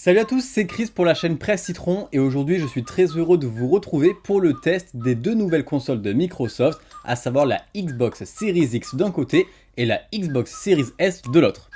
Salut à tous, c'est Chris pour la chaîne Presse Citron et aujourd'hui je suis très heureux de vous retrouver pour le test des deux nouvelles consoles de Microsoft, à savoir la Xbox Series X d'un côté et la Xbox Series S de l'autre.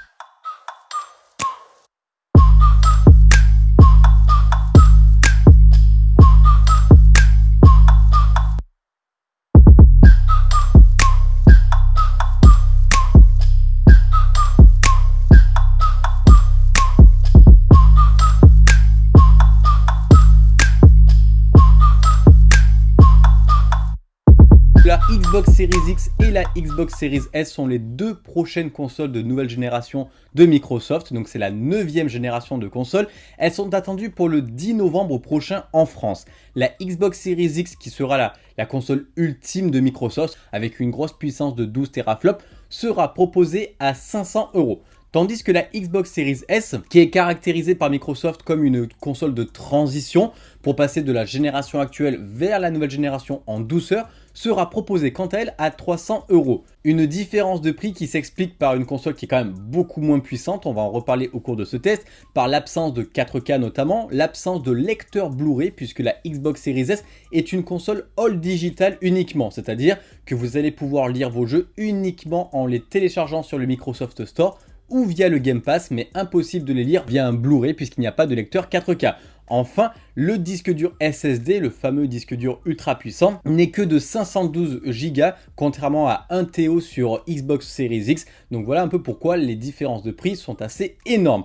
Xbox Series S sont les deux prochaines consoles de nouvelle génération de Microsoft, donc c'est la neuvième génération de consoles. Elles sont attendues pour le 10 novembre prochain en France. La Xbox Series X, qui sera la, la console ultime de Microsoft, avec une grosse puissance de 12 teraflops, sera proposée à 500 euros. Tandis que la Xbox Series S, qui est caractérisée par Microsoft comme une console de transition pour passer de la génération actuelle vers la nouvelle génération en douceur, sera proposée quant à elle à 300 euros. Une différence de prix qui s'explique par une console qui est quand même beaucoup moins puissante, on va en reparler au cours de ce test, par l'absence de 4K notamment, l'absence de lecteur Blu-ray puisque la Xbox Series S est une console all digital uniquement, c'est-à-dire que vous allez pouvoir lire vos jeux uniquement en les téléchargeant sur le Microsoft Store ou via le Game Pass, mais impossible de les lire via un Blu-ray puisqu'il n'y a pas de lecteur 4K. Enfin, le disque dur SSD, le fameux disque dur ultra puissant, n'est que de 512 Go, contrairement à 1 TO sur Xbox Series X. Donc voilà un peu pourquoi les différences de prix sont assez énormes.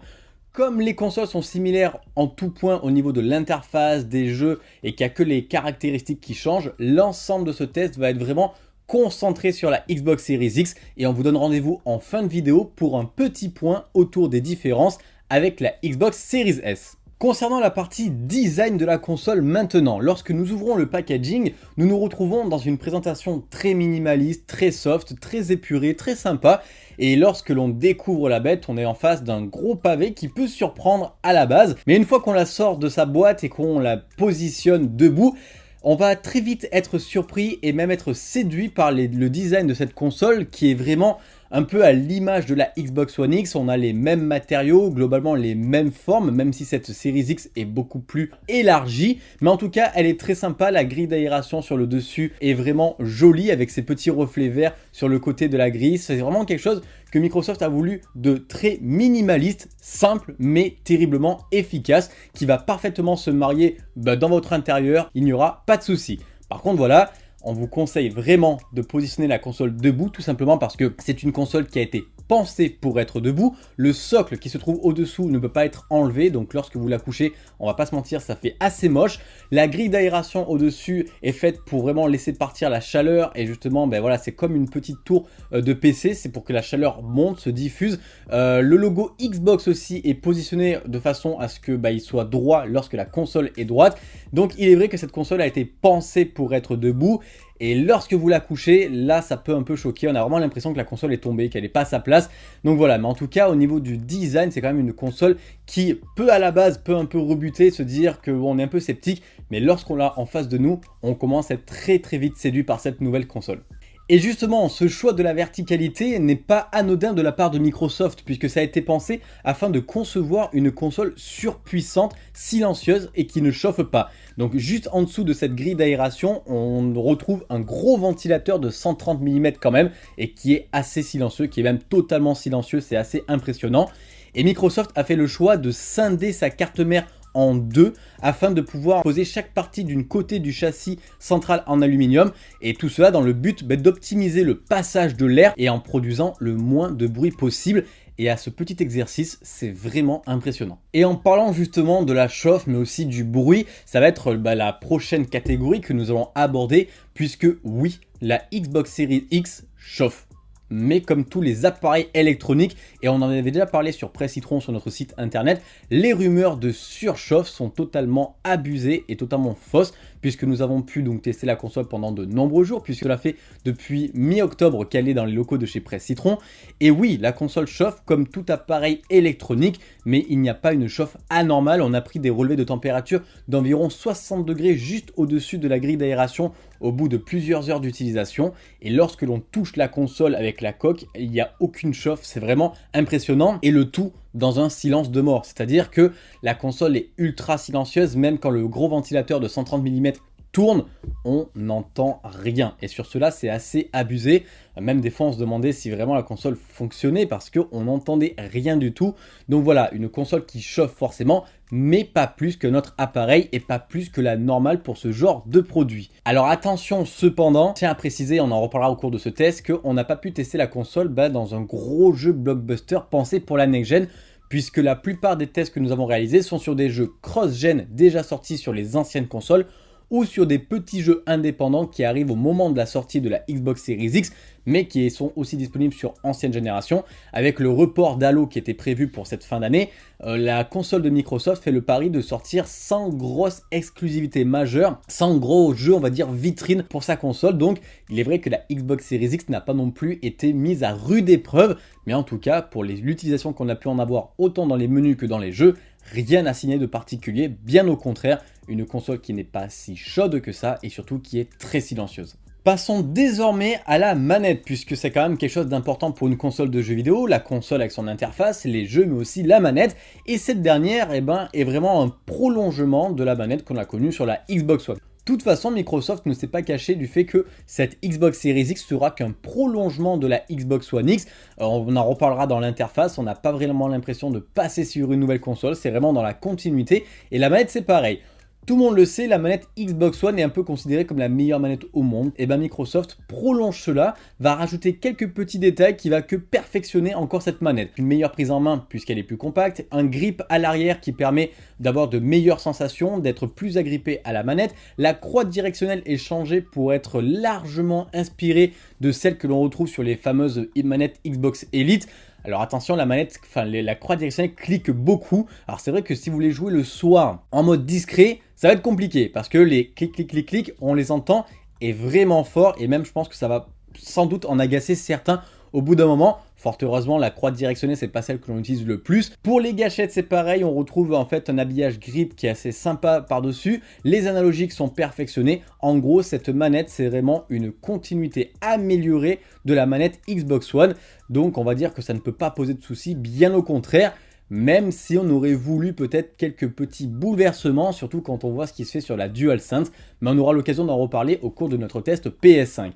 Comme les consoles sont similaires en tout point au niveau de l'interface, des jeux, et qu'il n'y a que les caractéristiques qui changent, l'ensemble de ce test va être vraiment concentré sur la Xbox Series X et on vous donne rendez-vous en fin de vidéo pour un petit point autour des différences avec la Xbox Series S. Concernant la partie design de la console maintenant, lorsque nous ouvrons le packaging, nous nous retrouvons dans une présentation très minimaliste, très soft, très épurée, très sympa. Et lorsque l'on découvre la bête, on est en face d'un gros pavé qui peut surprendre à la base. Mais une fois qu'on la sort de sa boîte et qu'on la positionne debout, on va très vite être surpris et même être séduit par le design de cette console qui est vraiment un peu à l'image de la Xbox One X, on a les mêmes matériaux, globalement les mêmes formes, même si cette Series X est beaucoup plus élargie. Mais en tout cas, elle est très sympa, la grille d'aération sur le dessus est vraiment jolie avec ses petits reflets verts sur le côté de la grille. C'est vraiment quelque chose que Microsoft a voulu de très minimaliste, simple, mais terriblement efficace, qui va parfaitement se marier bah, dans votre intérieur, il n'y aura pas de souci. Par contre, voilà, on vous conseille vraiment de positionner la console debout tout simplement parce que c'est une console qui a été pensée pour être debout. Le socle qui se trouve au-dessous ne peut pas être enlevé, donc lorsque vous la couchez, on va pas se mentir, ça fait assez moche. La grille d'aération au-dessus est faite pour vraiment laisser partir la chaleur et justement, ben voilà, c'est comme une petite tour euh, de PC, c'est pour que la chaleur monte, se diffuse. Euh, le logo Xbox aussi est positionné de façon à ce que il soit droit lorsque la console est droite. Donc il est vrai que cette console a été pensée pour être debout et lorsque vous la couchez, là ça peut un peu choquer, on a vraiment l'impression que la console est tombée, qu'elle n'est pas à sa place. Donc voilà, mais en tout cas au niveau du design, c'est quand même une console qui peut à la base, peut un peu rebuter, se dire qu'on est un peu sceptique, mais lorsqu'on l'a en face de nous, on commence à être très très vite séduit par cette nouvelle console. Et justement, ce choix de la verticalité n'est pas anodin de la part de Microsoft puisque ça a été pensé afin de concevoir une console surpuissante, silencieuse et qui ne chauffe pas. Donc juste en dessous de cette grille d'aération, on retrouve un gros ventilateur de 130 mm quand même et qui est assez silencieux, qui est même totalement silencieux, c'est assez impressionnant. Et Microsoft a fait le choix de scinder sa carte mère en deux afin de pouvoir poser chaque partie d'une côté du châssis central en aluminium. Et tout cela dans le but bah, d'optimiser le passage de l'air et en produisant le moins de bruit possible. Et à ce petit exercice, c'est vraiment impressionnant. Et en parlant justement de la chauffe, mais aussi du bruit, ça va être bah, la prochaine catégorie que nous allons aborder, puisque oui, la Xbox Series X chauffe mais comme tous les appareils électroniques, et on en avait déjà parlé sur Presse Citron sur notre site internet, les rumeurs de surchauffe sont totalement abusées et totalement fausses, puisque nous avons pu donc tester la console pendant de nombreux jours, puisque l'a fait depuis mi-octobre qu'elle est dans les locaux de chez Presse Citron. Et oui, la console chauffe comme tout appareil électronique, mais il n'y a pas une chauffe anormale. On a pris des relevés de température d'environ 60 degrés juste au-dessus de la grille d'aération au bout de plusieurs heures d'utilisation. Et lorsque l'on touche la console avec la coque, il n'y a aucune chauffe, c'est vraiment impressionnant. Et le tout dans un silence de mort. C'est-à-dire que la console est ultra silencieuse, même quand le gros ventilateur de 130 mm on n'entend rien. Et sur cela, c'est assez abusé. Même des fois, on se demandait si vraiment la console fonctionnait parce qu'on n'entendait rien du tout. Donc voilà, une console qui chauffe forcément, mais pas plus que notre appareil et pas plus que la normale pour ce genre de produit. Alors attention cependant, tiens à préciser, on en reparlera au cours de ce test, qu'on n'a pas pu tester la console bah, dans un gros jeu blockbuster pensé pour la next-gen, puisque la plupart des tests que nous avons réalisés sont sur des jeux cross-gen déjà sortis sur les anciennes consoles, ou sur des petits jeux indépendants qui arrivent au moment de la sortie de la Xbox Series X, mais qui sont aussi disponibles sur ancienne génération. Avec le report d'Halo qui était prévu pour cette fin d'année, euh, la console de Microsoft fait le pari de sortir sans grosse exclusivité majeure, sans gros jeux, on va dire, vitrine pour sa console. Donc, il est vrai que la Xbox Series X n'a pas non plus été mise à rude épreuve, mais en tout cas, pour l'utilisation qu'on a pu en avoir autant dans les menus que dans les jeux, rien à signer de particulier, bien au contraire, une console qui n'est pas si chaude que ça et surtout qui est très silencieuse. Passons désormais à la manette, puisque c'est quand même quelque chose d'important pour une console de jeux vidéo, la console avec son interface, les jeux, mais aussi la manette, et cette dernière eh ben, est vraiment un prolongement de la manette qu'on a connue sur la Xbox One. Toute façon, Microsoft ne s'est pas caché du fait que cette Xbox Series X sera qu'un prolongement de la Xbox One X. Euh, on en reparlera dans l'interface, on n'a pas vraiment l'impression de passer sur une nouvelle console, c'est vraiment dans la continuité. Et la manette, c'est pareil. Tout le monde le sait, la manette Xbox One est un peu considérée comme la meilleure manette au monde. Et bien Microsoft prolonge cela, va rajouter quelques petits détails qui va que perfectionner encore cette manette. Une meilleure prise en main puisqu'elle est plus compacte, un grip à l'arrière qui permet d'avoir de meilleures sensations, d'être plus agrippé à la manette. La croix directionnelle est changée pour être largement inspirée de celle que l'on retrouve sur les fameuses manettes Xbox Elite. Alors attention, la manette, enfin la croix directionnelle clique beaucoup. Alors c'est vrai que si vous voulez jouer le soir en mode discret, ça va être compliqué parce que les clic clic clic clic, on les entend est vraiment fort et même je pense que ça va sans doute en agacer certains au bout d'un moment. Fort heureusement, la croix directionnelle, c'est pas celle que l'on utilise le plus. Pour les gâchettes, c'est pareil, on retrouve en fait un habillage grip qui est assez sympa par-dessus. Les analogiques sont perfectionnés. En gros, cette manette, c'est vraiment une continuité améliorée de la manette Xbox One. Donc, on va dire que ça ne peut pas poser de soucis, bien au contraire même si on aurait voulu peut-être quelques petits bouleversements, surtout quand on voit ce qui se fait sur la DualSense, mais on aura l'occasion d'en reparler au cours de notre test PS5.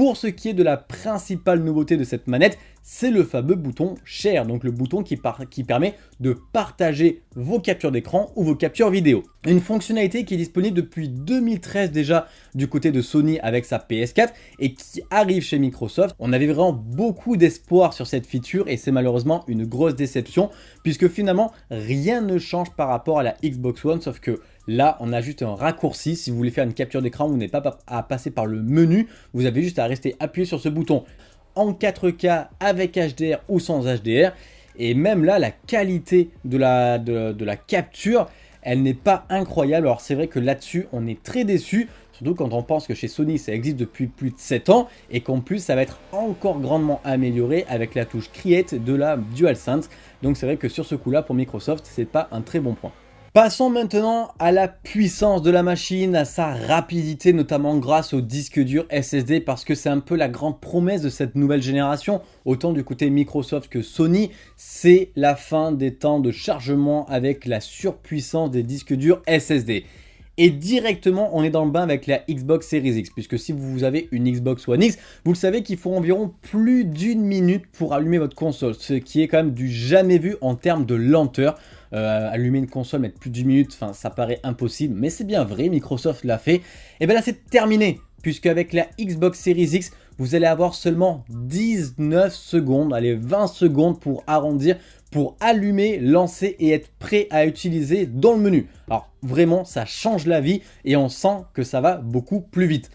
Pour ce qui est de la principale nouveauté de cette manette, c'est le fameux bouton Share, donc le bouton qui, permet de partager vos captures d'écran ou vos captures vidéo. Une fonctionnalité qui est disponible depuis 2013 déjà du côté de Sony avec sa PS4 et qui arrive chez Microsoft. On avait vraiment beaucoup d'espoir sur cette feature et c'est malheureusement une grosse déception puisque finalement rien ne change par rapport à la Xbox One sauf que Là, on a juste un raccourci. Si vous voulez faire une capture d'écran, vous n'avez pas à passer par le menu. Vous avez juste à rester appuyé sur ce bouton en 4K avec HDR ou sans HDR. Et même là, la qualité de la, capture, elle n'est pas incroyable. Alors c'est vrai que là-dessus, on est très déçu. Surtout quand on pense que chez Sony, ça existe depuis plus de 7 ans. Et qu'en plus, ça va être encore grandement amélioré avec la touche Create de la DualSense. Donc c'est vrai que sur ce coup-là, pour Microsoft, c'est pas un très bon point. Passons maintenant à la puissance de la machine, à sa rapidité, notamment grâce au disque dur SSD, parce que c'est un peu la grande promesse de cette nouvelle génération, autant du côté Microsoft que Sony, c'est la fin des temps de chargement avec la surpuissance des disques durs SSD. Et directement, on est dans le bain avec la Xbox Series X, puisque si vous avez une Xbox One X, vous le savez qu'il faut environ plus d'une minute pour allumer votre console, ce qui est quand même du jamais vu en termes de lenteur. Euh, allumer une console, mettre plus d'une minute, enfin ça paraît impossible, mais c'est bien vrai, Microsoft l'a fait. Et bien là c'est terminé, puisque avec la Xbox Series X, vous allez avoir seulement 19 secondes, allez 20 secondes pour arrondir, pour allumer, lancer et être prêt à utiliser dans le menu. Alors vraiment ça change la vie et on sent que ça va beaucoup plus vite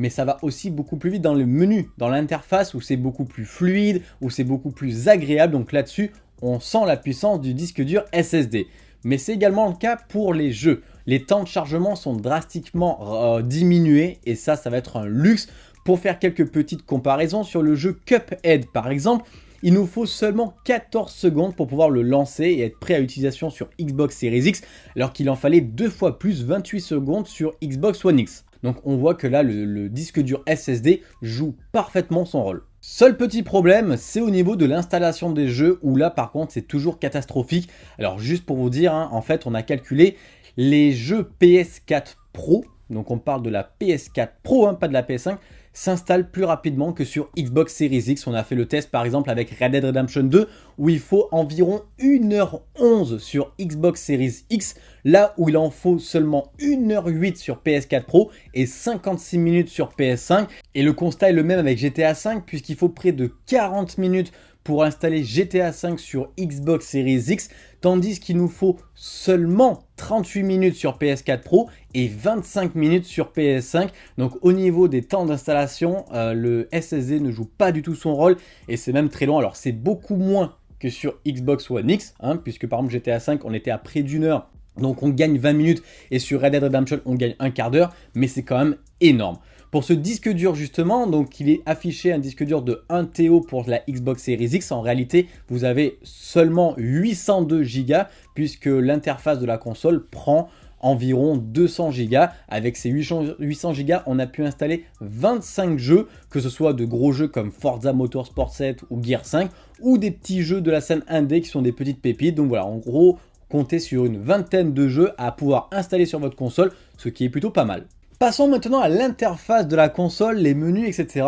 mais ça va aussi beaucoup plus vite dans le menu, dans l'interface où c'est beaucoup plus fluide, où c'est beaucoup plus agréable. Donc là-dessus, on sent la puissance du disque dur SSD. Mais c'est également le cas pour les jeux. Les temps de chargement sont drastiquement euh, diminués et ça, ça va être un luxe. Pour faire quelques petites comparaisons sur le jeu Cuphead par exemple, il nous faut seulement 14 secondes pour pouvoir le lancer et être prêt à utilisation sur Xbox Series X, alors qu'il en fallait deux fois plus 28 secondes sur Xbox One X. Donc on voit que là, le disque dur SSD joue parfaitement son rôle. Seul petit problème, c'est au niveau de l'installation des jeux, où là par contre c'est toujours catastrophique. Alors juste pour vous dire, hein, en fait on a calculé les jeux PS4 Pro, donc on parle de la PS4 Pro, hein, pas de la PS5, s'installe plus rapidement que sur Xbox Series X. On a fait le test par exemple avec Red Dead Redemption 2 où il faut environ 1h11 sur Xbox Series X, là où il en faut seulement 1h08 sur PS4 Pro et 56 minutes sur PS5. Et le constat est le même avec GTA 5 puisqu'il faut près de 40 minutes pour installer GTA 5 sur Xbox Series X, tandis qu'il nous faut seulement 38 minutes sur PS4 Pro et 25 minutes sur PS5. Donc au niveau des temps d'installation, euh, le SSD ne joue pas du tout son rôle et c'est même très long. Alors c'est beaucoup moins que sur Xbox One X, hein, puisque par exemple GTA 5 on était à près d'une heure donc on gagne 20 minutes et sur Red Dead Redemption on gagne un quart d'heure, mais c'est quand même énorme. Pour ce disque dur justement, donc il est affiché un disque dur de 1 TO pour la Xbox Series X. En réalité, vous avez seulement 802 Go puisque l'interface de la console prend environ 200 Go. Avec ces 800 Go, on a pu installer 25 jeux, que ce soit de gros jeux comme Forza Motorsport 7 ou Gear 5, ou des petits jeux de la scène indé qui sont des petites pépites. Donc voilà, en gros, comptez sur une vingtaine de jeux à pouvoir installer sur votre console, ce qui est plutôt pas mal. Passons maintenant à l'interface de la console, les menus, etc.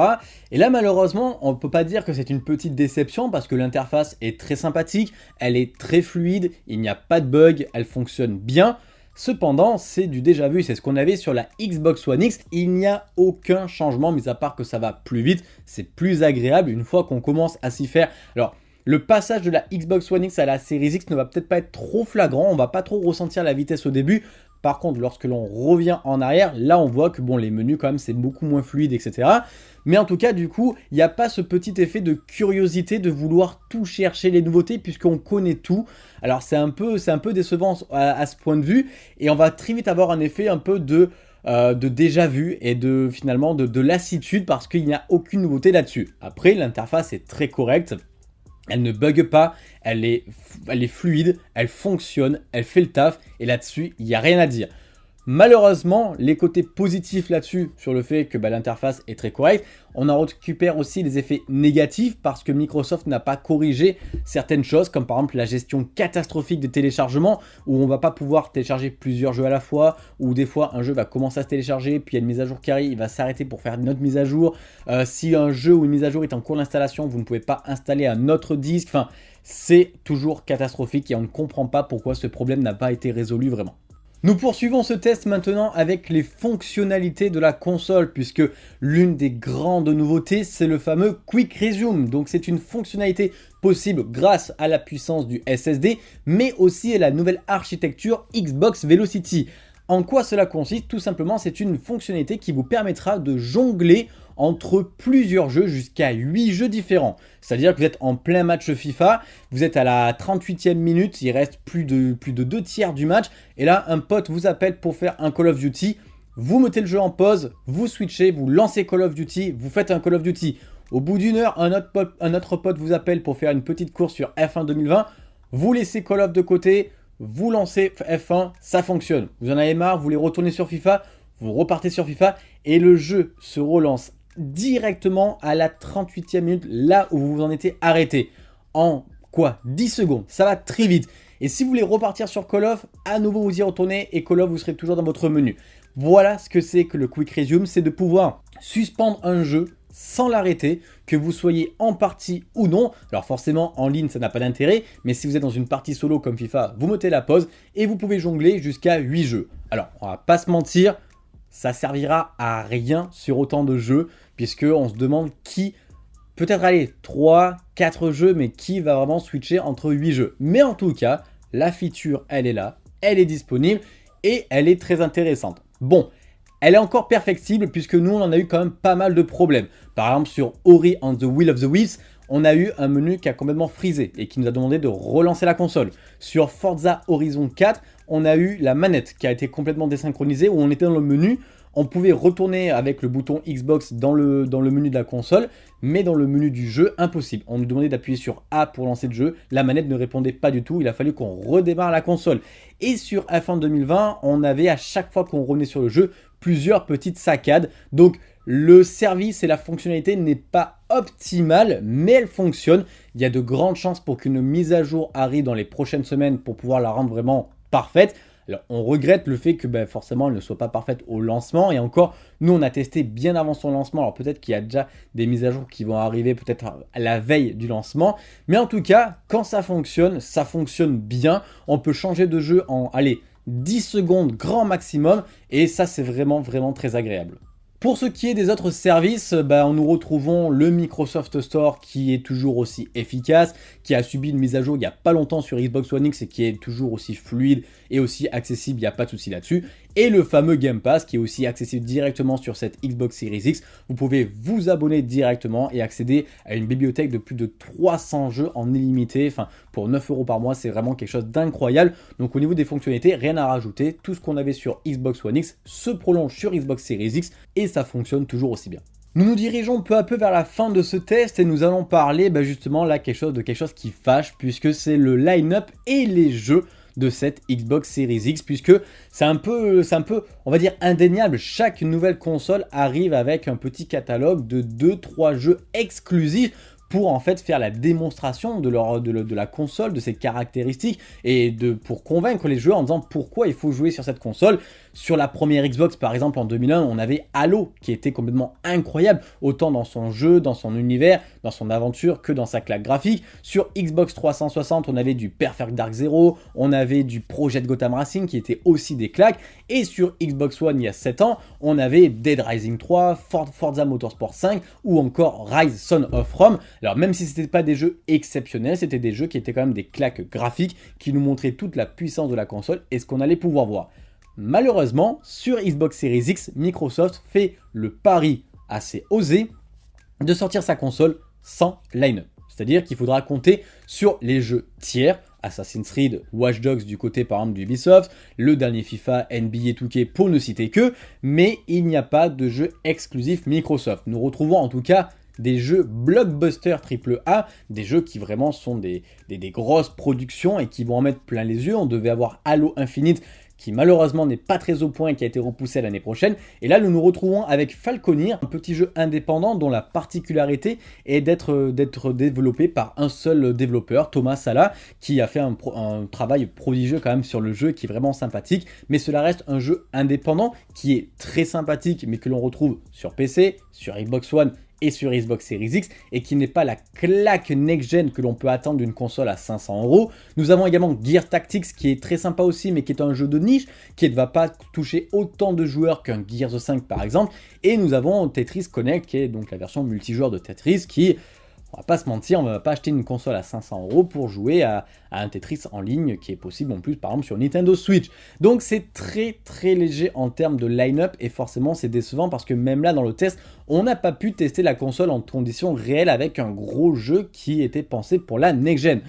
Et là, malheureusement, on ne peut pas dire que c'est une petite déception parce que l'interface est très sympathique, elle est très fluide, il n'y a pas de bug, elle fonctionne bien. Cependant, c'est du déjà vu, c'est ce qu'on avait sur la Xbox One X. Il n'y a aucun changement, mis à part que ça va plus vite, c'est plus agréable une fois qu'on commence à s'y faire. Alors, le passage de la Xbox One X à la Series X ne va peut-être pas être trop flagrant, on va pas trop ressentir la vitesse au début, par contre, lorsque l'on revient en arrière, là on voit que bon, les menus quand même c'est beaucoup moins fluide, etc. Mais en tout cas, du coup, il n'y a pas ce petit effet de curiosité de vouloir tout chercher les nouveautés puisqu'on connaît tout. Alors c'est un, peu, décevant à, ce point de vue et on va très vite avoir un effet un peu de... Euh, déjà vu et de finalement de lassitude parce qu'il n'y a aucune nouveauté là-dessus. Après, l'interface est très correcte, elle ne bug pas, elle est, elle est fluide, elle fonctionne, elle fait le taf, et là-dessus, il n'y a rien à dire. Malheureusement, les côtés positifs là-dessus, sur le fait que bah, l'interface est très correcte, on en récupère aussi des effets négatifs parce que Microsoft n'a pas corrigé certaines choses, comme par exemple la gestion catastrophique des téléchargements, où on va pas pouvoir télécharger plusieurs jeux à la fois, ou des fois un jeu va commencer à se télécharger, puis il y a une mise à jour qui arrive, il va s'arrêter pour faire une autre mise à jour. Euh, si un jeu ou une mise à jour est en cours d'installation, vous ne pouvez pas installer un autre disque, enfin, c'est toujours catastrophique et on ne comprend pas pourquoi ce problème n'a pas été résolu vraiment. Nous poursuivons ce test maintenant avec les fonctionnalités de la console puisque l'une des grandes nouveautés c'est le fameux Quick Resume. Donc c'est une fonctionnalité possible grâce à la puissance du SSD mais aussi à la nouvelle architecture Xbox Velocity. En quoi cela consiste? Tout simplement c'est une fonctionnalité qui vous permettra de jongler entre plusieurs jeux jusqu'à 8 jeux différents. C'est-à-dire que vous êtes en plein match FIFA, vous êtes à la 38e minute, il reste plus de, plus de 2 tiers du match, et là un pote vous appelle pour faire un Call of Duty, vous mettez le jeu en pause, vous switchez, vous lancez Call of Duty, vous faites un Call of Duty. Au bout d'une heure, un autre, pote, un autre pote vous appelle pour faire une petite course sur F1 2020, vous laissez Call of de côté, vous lancez F1, ça fonctionne. Vous en avez marre, vous voulez retourner sur FIFA, vous repartez sur FIFA et le jeu se relance directement à la 38e minute, là où vous vous en étiez arrêté. En quoi? 10 secondes, ça va très vite. Et si vous voulez repartir sur Call of, à nouveau vous y retournez et Call of vous serez toujours dans votre menu. Voilà ce que c'est que le Quick Resume, c'est de pouvoir suspendre un jeu sans l'arrêter, que vous soyez en partie ou non. Alors forcément, en ligne, ça n'a pas d'intérêt, mais si vous êtes dans une partie solo comme FIFA, vous mettez la pause et vous pouvez jongler jusqu'à 8 jeux. Alors, on va pas se mentir, ça servira à rien sur autant de jeux, puisque on se demande qui, peut-être aller 3, 4 jeux, mais qui va vraiment switcher entre 8 jeux. Mais en tout cas, la feature, elle est là, elle est disponible, et elle est très intéressante. Bon, elle est encore perfectible, puisque nous, on en a eu quand même pas mal de problèmes. Par exemple, sur Ori and the Will of the Wisps, on a eu un menu qui a complètement frisé et qui nous a demandé de relancer la console. Sur Forza Horizon 4, on a eu la manette qui a été complètement désynchronisée où on était dans le menu, on pouvait retourner avec le bouton Xbox dans le, dans le menu de la console, mais dans le menu du jeu, impossible. On nous demandait d'appuyer sur A pour lancer le jeu, la manette ne répondait pas du tout, il a fallu qu'on redémarre la console. Et sur F1 2020, on avait à chaque fois qu'on revenait sur le jeu, plusieurs petites saccades. Donc le service et la fonctionnalité n'est pas optimale, mais elle fonctionne. Il y a de grandes chances pour qu'une mise à jour arrive dans les prochaines semaines pour pouvoir la rendre vraiment parfaite. Alors, on regrette le fait que ben, forcément elle ne soit pas parfaite au lancement. Et encore, nous on a testé bien avant son lancement. Alors peut-être qu'il y a déjà des mises à jour qui vont arriver peut-être à la veille du lancement. Mais en tout cas, quand ça fonctionne, ça fonctionne bien. On peut changer de jeu en, allez, 10 secondes grand maximum. Et ça, c'est vraiment, vraiment très agréable. Pour ce qui est des autres services, bah, nous retrouvons le Microsoft Store qui est toujours aussi efficace, qui a subi une mise à jour il n'y a pas longtemps sur Xbox One X et qui est toujours aussi fluide et aussi accessible, il n'y a pas de souci là-dessus. Et le fameux Game Pass qui est aussi accessible directement sur cette Xbox Series X. Vous pouvez vous abonner directement et accéder à une bibliothèque de plus de 300 jeux en illimité. Enfin, pour 9 euros par mois, c'est vraiment quelque chose d'incroyable. Donc au niveau des fonctionnalités, rien à rajouter. Tout ce qu'on avait sur Xbox One X se prolonge sur Xbox Series X et ça fonctionne toujours aussi bien. Nous nous dirigeons peu à peu vers la fin de ce test et nous allons parler bah, justement là quelque de quelque chose qui fâche puisque c'est le line-up et les jeux de cette Xbox Series X puisque c'est un peu, on va dire indéniable. Chaque nouvelle console arrive avec un petit catalogue de 2-3 jeux exclusifs pour en fait faire la démonstration de, la console, de ses caractéristiques et pour convaincre les joueurs en disant pourquoi il faut jouer sur cette console. Sur la première Xbox par exemple en 2001 on avait Halo qui était complètement incroyable autant dans son jeu, dans son univers, dans son aventure que dans sa claque graphique. Sur Xbox 360 on avait du Perfect Dark Zero, on avait du Project Gotham Racing qui était aussi des claques et sur Xbox One il y a 7 ans on avait Dead Rising 3, Forza Motorsport 5 ou encore Rise Son of Rome. Alors même si ce n'était pas des jeux exceptionnels, c'était des jeux qui étaient quand même des claques graphiques qui nous montraient toute la puissance de la console et ce qu'on allait pouvoir voir. Malheureusement, sur Xbox Series X, Microsoft fait le pari assez osé de sortir sa console sans line-up. C'est-à-dire qu'il faudra compter sur les jeux tiers, Assassin's Creed, Watch Dogs du côté par exemple d'Ubisoft, le dernier FIFA, NBA 2K pour ne citer que, mais il n'y a pas de jeu exclusif Microsoft. Nous retrouvons en tout cas des jeux blockbuster AAA, des jeux qui vraiment sont des, des, grosses productions et qui vont en mettre plein les yeux. On devait avoir Halo Infinite qui malheureusement n'est pas très au point et qui a été repoussé l'année prochaine. Et là, nous nous retrouvons avec Falconir, un petit jeu indépendant dont la particularité est d'être développé par un seul développeur, Thomas Sala, qui a fait un, un, travail prodigieux quand même sur le jeu, qui est vraiment sympathique. Mais cela reste un jeu indépendant qui est très sympathique, mais que l'on retrouve sur PC, sur Xbox One et sur Xbox Series X et qui n'est pas la claque next-gen que l'on peut attendre d'une console à 500 euros. Nous avons également Gear Tactics qui est très sympa aussi mais qui est un jeu de niche qui ne va pas toucher autant de joueurs qu'un Gears 5 par exemple. Et nous avons Tetris Connect qui est donc la version multijoueur de Tetris qui on va pas se mentir, on va pas acheter une console à 500 euros pour jouer à, un Tetris en ligne qui est possible en plus par exemple sur Nintendo Switch. Donc c'est très très léger en termes de line-up et forcément c'est décevant parce que même là dans le test, on n'a pas pu tester la console en conditions réelles avec un gros jeu qui était pensé pour la next-gen.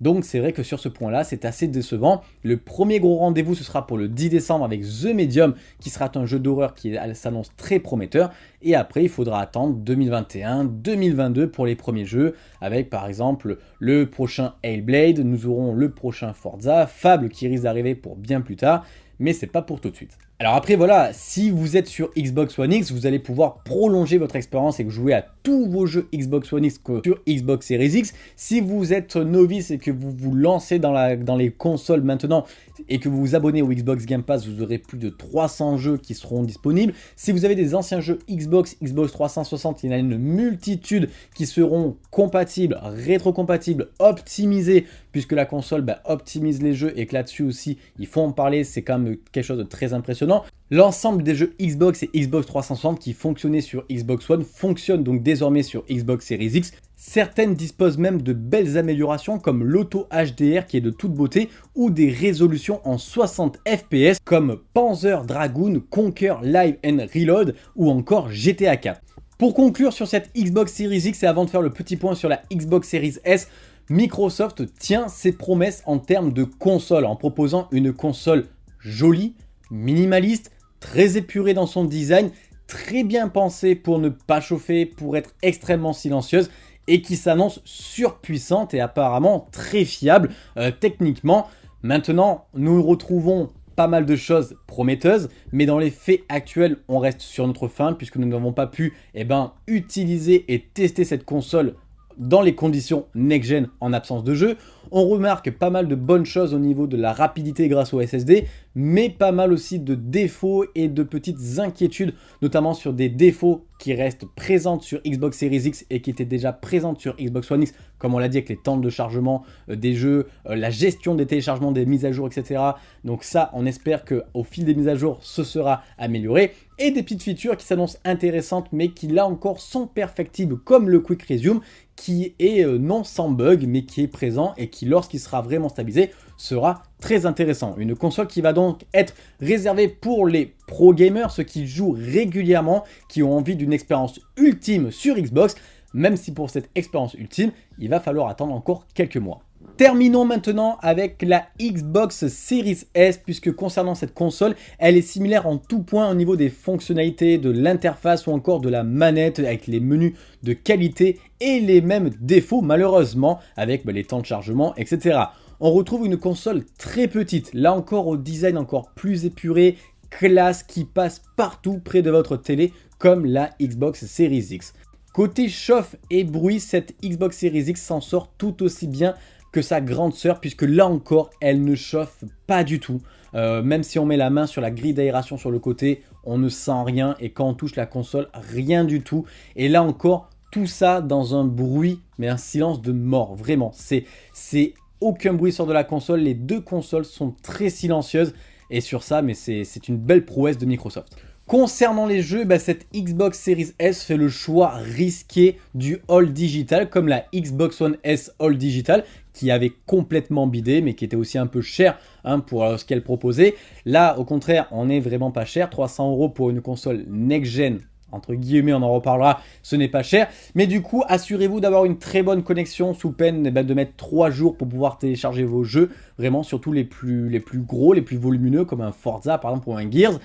Donc c'est vrai que sur ce point-là, c'est assez décevant. Le premier gros rendez-vous, ce sera pour le 10 décembre avec The Medium, qui sera un jeu d'horreur qui s'annonce très prometteur. Et après, il faudra attendre 2021, 2022 pour les premiers jeux, avec par exemple le prochain Hellblade, nous aurons le prochain Forza, Fable qui risque d'arriver pour bien plus tard, mais c'est pas pour tout de suite. Alors après voilà, si vous êtes sur Xbox One X, vous allez pouvoir prolonger votre expérience et jouer à tous vos jeux Xbox One X sur Xbox Series X. Si vous êtes novice et que vous vous lancez dans, dans les consoles maintenant et que vous vous abonnez au Xbox Game Pass, vous aurez plus de 300 jeux qui seront disponibles. Si vous avez des anciens jeux Xbox, Xbox 360, il y en a une multitude qui seront compatibles, rétrocompatibles, optimisés, puisque la console bah, optimise les jeux et que là-dessus aussi, il faut en parler, c'est quand même quelque chose de très impressionnant. L'ensemble des jeux Xbox et Xbox 360 qui fonctionnaient sur Xbox One fonctionnent donc désormais sur Xbox Series X. Certaines disposent même de belles améliorations comme l'auto HDR qui est de toute beauté ou des résolutions en 60 FPS comme Panzer Dragoon, Conquer Live and Reload ou encore GTA 4. Pour conclure sur cette Xbox Series X et avant de faire le petit point sur la Xbox Series S, Microsoft tient ses promesses en termes de console en proposant une console jolie, minimaliste, très épurée dans son design, très bien pensée pour ne pas chauffer, pour être extrêmement silencieuse et qui s'annonce surpuissante et apparemment très fiable euh, techniquement. Maintenant, nous retrouvons pas mal de choses prometteuses, mais dans les faits actuels, on reste sur notre fin puisque nous n'avons pas pu eh ben, utiliser et tester cette console dans les conditions next-gen en absence de jeu. On remarque pas mal de bonnes choses au niveau de la rapidité grâce au SSD, mais pas mal aussi de défauts et de petites inquiétudes, notamment sur des défauts qui restent présentes sur Xbox Series X et qui étaient déjà présentes sur Xbox One X, comme on l'a dit avec les temps de chargement euh, des jeux, euh, la gestion des téléchargements, des mises à jour, etc. Donc ça, on espère qu'au fil des mises à jour, ce sera amélioré. Et des petites features qui s'annoncent intéressantes, mais qui là encore sont perfectibles, comme le Quick Resume, qui est euh, non sans bug, mais qui est présent et qui, lorsqu'il sera vraiment stabilisé, sera très intéressant. Une console qui va donc être réservée pour les pro gamers, ceux qui jouent régulièrement, qui ont envie d'une expérience ultime sur Xbox, même si pour cette expérience ultime, il va falloir attendre encore quelques mois. Terminons maintenant avec la Xbox Series S, puisque concernant cette console, elle est similaire en tout point au niveau des fonctionnalités, de l'interface ou encore de la manette, avec les menus de qualité et les mêmes défauts malheureusement, avec bah, les temps de chargement, etc. On retrouve une console très petite, là encore au design encore plus épuré, classe, qui passe partout près de votre télé, comme la Xbox Series X. Côté chauffe et bruit, cette Xbox Series X s'en sort tout aussi bien que sa grande sœur, puisque là encore, elle ne chauffe pas du tout. Euh, même si on met la main sur la grille d'aération sur le côté, on ne sent rien. Et quand on touche la console, rien du tout. Et là encore, tout ça dans un bruit, mais un silence de mort. Vraiment, c'est aucun bruit sort de la console. Les deux consoles sont très silencieuses. Et sur ça, mais c'est une belle prouesse de Microsoft. Concernant les jeux, bah, cette Xbox Series S fait le choix risqué du All Digital, comme la Xbox One S All Digital, qui avait complètement bidé, mais qui était aussi un peu cher hein, pour ce qu'elle proposait. Là, au contraire, on n'est vraiment pas cher. 300 euros pour une console next-gen entre guillemets, on en reparlera, ce n'est pas cher. Mais du coup, assurez-vous d'avoir une très bonne connexion sous peine eh ben, de mettre 3 jours pour pouvoir télécharger vos jeux. Vraiment, surtout les plus gros, les plus volumineux, comme un Forza par exemple ou un Gears.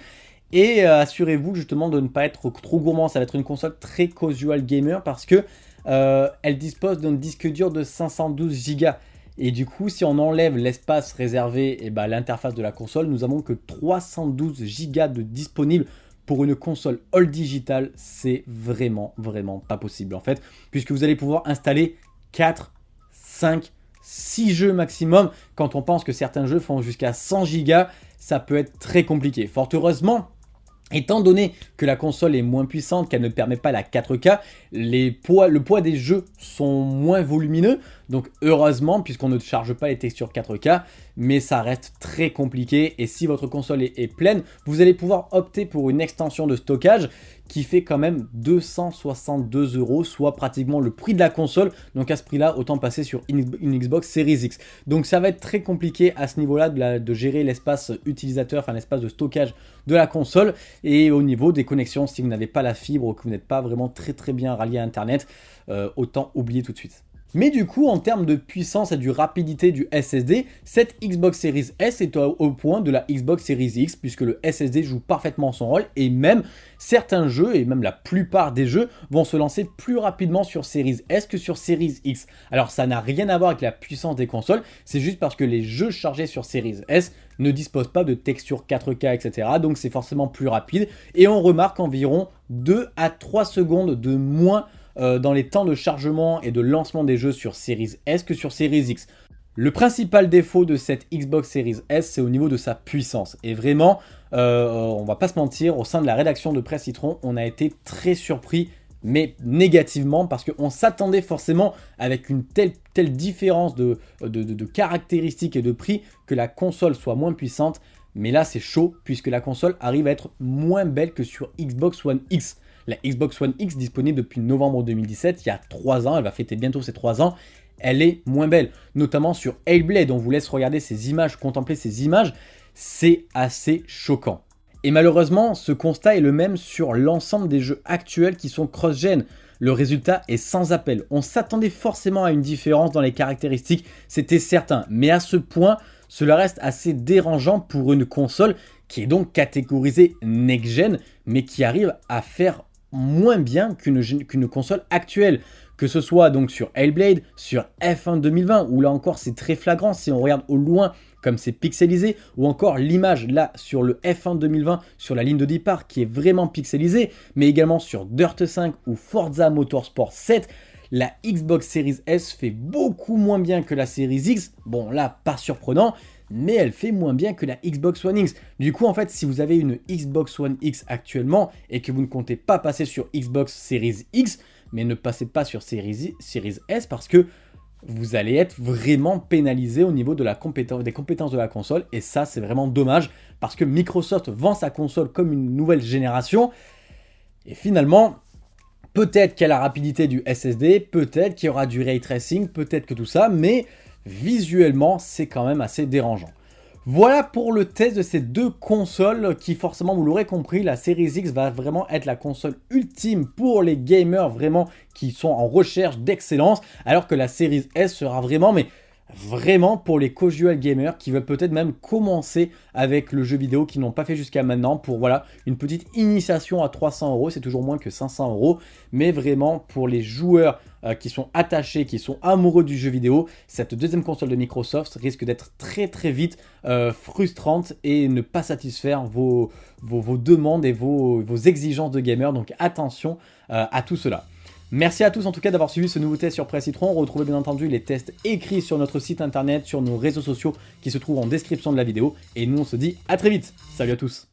Et euh, assurez-vous justement de ne pas être trop gourmand. Ça va être une console très casual gamer parce que euh, elle dispose d'un disque dur de 512 Go. Et du coup, si on enlève l'espace réservé et eh ben, l'interface de la console, nous avons que 312 Go de disponible pour une console all digital. C'est vraiment, vraiment pas possible en fait, puisque vous allez pouvoir installer 4, 5, 6 jeux maximum. Quand on pense que certains jeux font jusqu'à 100 Go, ça peut être très compliqué. Fort heureusement, Étant donné que la console est moins puissante, qu'elle ne permet pas la 4K, les poids, le poids des jeux sont moins volumineux. Donc heureusement, puisqu'on ne charge pas les textures 4K, mais ça reste très compliqué. Et si votre console est, pleine, vous allez pouvoir opter pour une extension de stockage qui fait quand même 262 euros, soit pratiquement le prix de la console. Donc à ce prix-là, autant passer sur une, Xbox Series X. Donc ça va être très compliqué à ce niveau-là de, gérer l'espace utilisateur, enfin l'espace de stockage de la console. Et au niveau des connexions, si vous n'avez pas la fibre ou que vous n'êtes pas vraiment très très bien rallié à Internet, euh, autant oublier tout de suite. Mais du coup, en termes de puissance et de rapidité du SSD, cette Xbox Series S est au, point de la Xbox Series X, puisque le SSD joue parfaitement son rôle, et même certains jeux, et même la plupart des jeux, vont se lancer plus rapidement sur Series S que sur Series X. Alors ça n'a rien à voir avec la puissance des consoles, c'est juste parce que les jeux chargés sur Series S ne disposent pas de texture 4K, etc. Donc c'est forcément plus rapide, et on remarque environ 2 à 3 secondes de moins euh, dans les temps de chargement et de lancement des jeux sur Series S que sur Series X. Le principal défaut de cette Xbox Series S, c'est au niveau de sa puissance. Et vraiment, euh, on va pas se mentir, au sein de la rédaction de Presse Citron, on a été très surpris, mais négativement, parce qu'on s'attendait forcément avec une telle, différence de, de caractéristiques et de prix que la console soit moins puissante. Mais là, c'est chaud, puisque la console arrive à être moins belle que sur Xbox One X. La Xbox One X, disponible depuis novembre 2017, il y a 3 ans, elle va fêter bientôt ses 3 ans, elle est moins belle. Notamment sur Hellblade, on vous laisse regarder ces images, contempler ces images, c'est assez choquant. Et malheureusement, ce constat est le même sur l'ensemble des jeux actuels qui sont cross-gen. Le résultat est sans appel. On s'attendait forcément à une différence dans les caractéristiques, c'était certain. Mais à ce point, cela reste assez dérangeant pour une console qui est donc catégorisée next-gen, mais qui arrive à faire moins bien qu'une console actuelle. Que ce soit donc sur Hellblade, sur F1 2020, où là encore c'est très flagrant si on regarde au loin comme c'est pixelisé, ou encore l'image là sur le F1 2020 sur la ligne de départ qui est vraiment pixelisée, mais également sur Dirt 5 ou Forza Motorsport 7, la Xbox Series S fait beaucoup moins bien que la Series X. Bon là, pas surprenant, mais elle fait moins bien que la Xbox One X. Du coup, en fait, si vous avez une Xbox One X actuellement et que vous ne comptez pas passer sur Xbox Series X, mais ne passez pas sur Series, S parce que vous allez être vraiment pénalisé au niveau des compétences de la console et ça c'est vraiment dommage parce que Microsoft vend sa console comme une nouvelle génération et finalement peut-être qu'il y a la rapidité du SSD, peut-être qu'il y aura du ray tracing, peut-être que tout ça, mais visuellement c'est quand même assez dérangeant. Voilà pour le test de ces deux consoles qui forcément vous l'aurez compris, la Series X va vraiment être la console ultime pour les gamers vraiment qui sont en recherche d'excellence alors que la Series S sera vraiment mais vraiment pour les casual gamers qui veulent peut-être même commencer avec le jeu vidéo qui n'ont pas fait jusqu'à maintenant pour voilà une petite initiation à 300 euros, c'est toujours moins que 500 euros, mais vraiment pour les joueurs euh, qui sont attachés, qui sont amoureux du jeu vidéo, cette deuxième console de Microsoft risque d'être très très vite euh, frustrante et ne pas satisfaire vos, demandes et vos, exigences de gamer, donc attention euh, à tout cela. Merci à tous en tout cas d'avoir suivi ce nouveau test sur Press Citron. Retrouvez bien entendu les tests écrits sur notre site internet, sur nos réseaux sociaux qui se trouvent en description de la vidéo. Et nous on se dit à très vite. Salut à tous